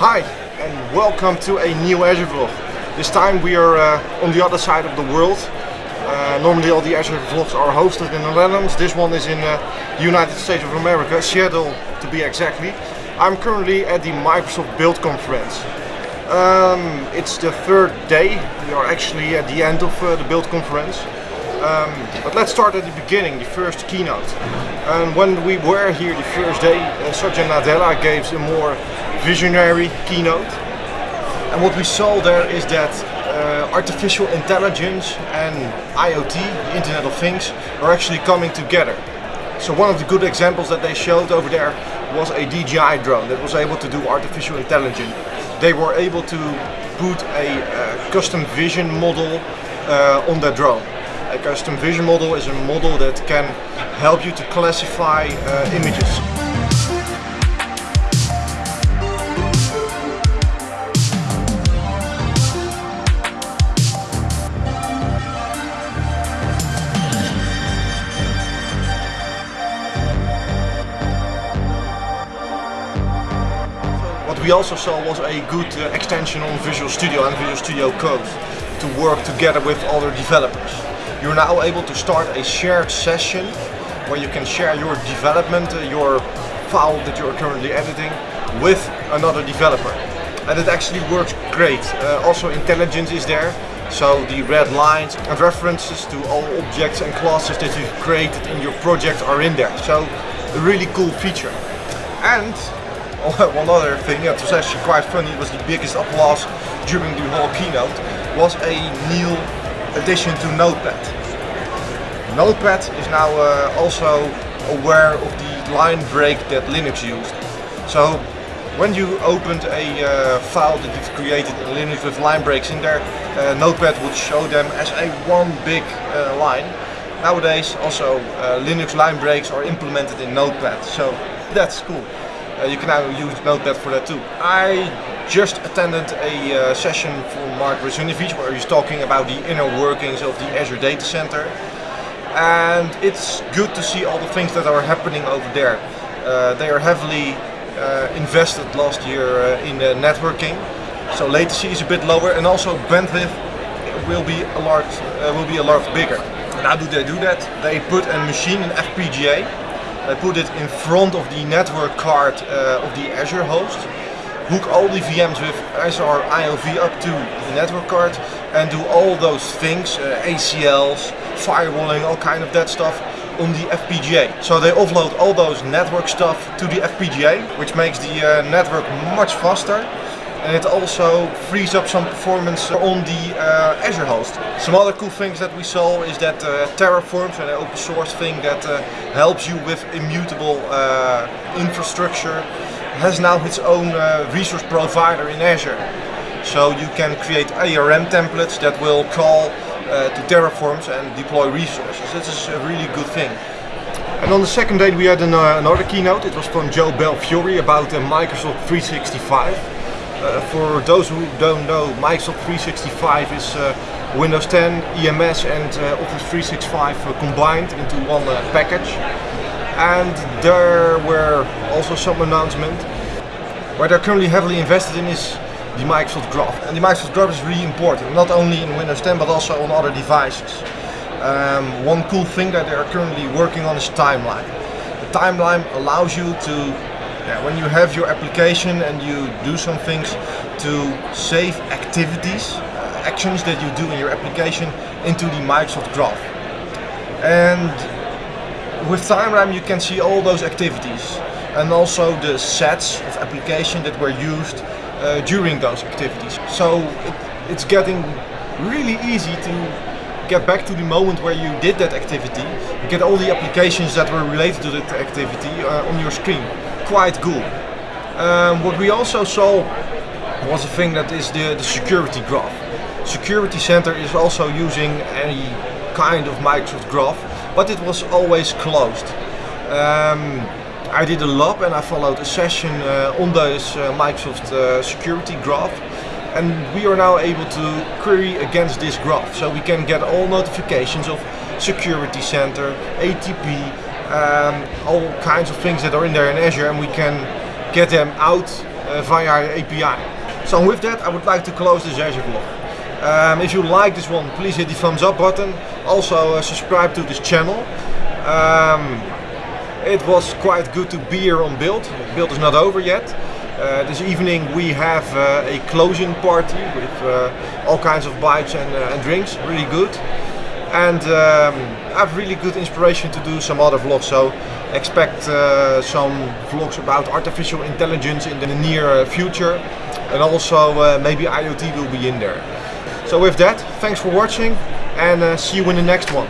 Hi and welcome to a new Azure vlog. This time we are uh, on the other side of the world. Uh, normally all the Azure vlogs are hosted in the Netherlands. This one is in uh, the United States of America, Seattle to be exactly. I'm currently at the Microsoft Build conference. Um, it's the third day. We are actually at the end of uh, the Build conference. Um, but let's start at the beginning, the first keynote. And when we were here the first day, uh, Satya Nadella gave a more visionary keynote. And what we saw there is that uh, artificial intelligence and IoT, the Internet of Things, are actually coming together. So one of the good examples that they showed over there was a DJI drone that was able to do artificial intelligence. They were able to put a uh, custom vision model uh, on that drone. A custom vision model is a model that can help you to classify uh, images. What we also saw was a good uh, extension on Visual Studio and Visual Studio Code to work together with other developers. You're now able to start a shared session where you can share your development, uh, your file that you're currently editing with another developer. And it actually works great. Uh, also IntelliSense is there, so the red lines and references to all objects and classes that you've created in your project are in there. So a really cool feature. And one other thing that was actually quite funny, was the biggest applause during the whole keynote, was a new addition to Notepad. Notepad is now uh, also aware of the line break that Linux used. So when you opened a uh, file that you've created in Linux with line breaks in there, uh, Notepad would show them as a one big uh, line. Nowadays also uh, Linux line breaks are implemented in Notepad, so that's cool. Uh, you can now use Notepad for that too. I just attended a uh, session from Mark Russinovich where he's talking about the inner workings of the Azure Data Center. And it's good to see all the things that are happening over there. Uh, they are heavily invested last year in the networking. So latency is a bit lower and also bandwidth will be a lot, uh, will be a lot bigger. And how do they do that? They put a machine in FPGA I put it in front of the network card uh, of the Azure host, hook all the VMs with SR-IOV up to the network card and do all those things, uh, ACLs, firewalling, all kind of that stuff on the FPGA. So they offload all those network stuff to the FPGA, which makes the uh, network much faster it also frees up some performance on the uh, Azure host. Some other cool things that we saw is that uh, Terraform, an open source thing that uh, helps you with immutable uh, infrastructure, has now its own uh, resource provider in Azure. So you can create ARM templates that will call uh, to Terraforms and deploy resources. This is a really good thing. And on the second day we had an, another keynote. It was from Joe Belfiore about Microsoft 365. Uh, for those who don't know, Microsoft 365 is uh, Windows 10, EMS and uh, Office 365 uh, combined into one uh, package. And there were also some announcements. Where they're currently heavily invested in is the Microsoft Graph. And the Microsoft Graph is really important, not only in Windows 10 but also on other devices. Um, one cool thing that they are currently working on is timeline. The timeline allows you to yeah, when you have your application and you do some things to save activities, uh, actions that you do in your application into the Microsoft Graph. And with Timeline you can see all those activities and also the sets of application that were used uh, during those activities. So it, it's getting really easy to get back to the moment where you did that activity, get all the applications that were related to that activity uh, on your screen quite cool. Um, what we also saw was a thing that is the, the security graph. Security Center is also using any kind of Microsoft graph, but it was always closed. Um, I did a lab and I followed a session uh, on this uh, Microsoft uh, security graph and we are now able to query against this graph so we can get all notifications of security center, ATP, um, all kinds of things that are in there in Azure and we can get them out uh, via API. So with that I would like to close this Azure vlog. Um, if you like this one, please hit the thumbs up button. Also uh, subscribe to this channel. Um, it was quite good to be here on Build. Build is not over yet. Uh, this evening we have uh, a closing party with uh, all kinds of bites and, and, drinks, really good. And um, I have really good inspiration to do some other vlogs, so expect uh, some vlogs about artificial intelligence in the near future. And also maybe IoT will be in there. So with that, thanks for watching and see you in the next one.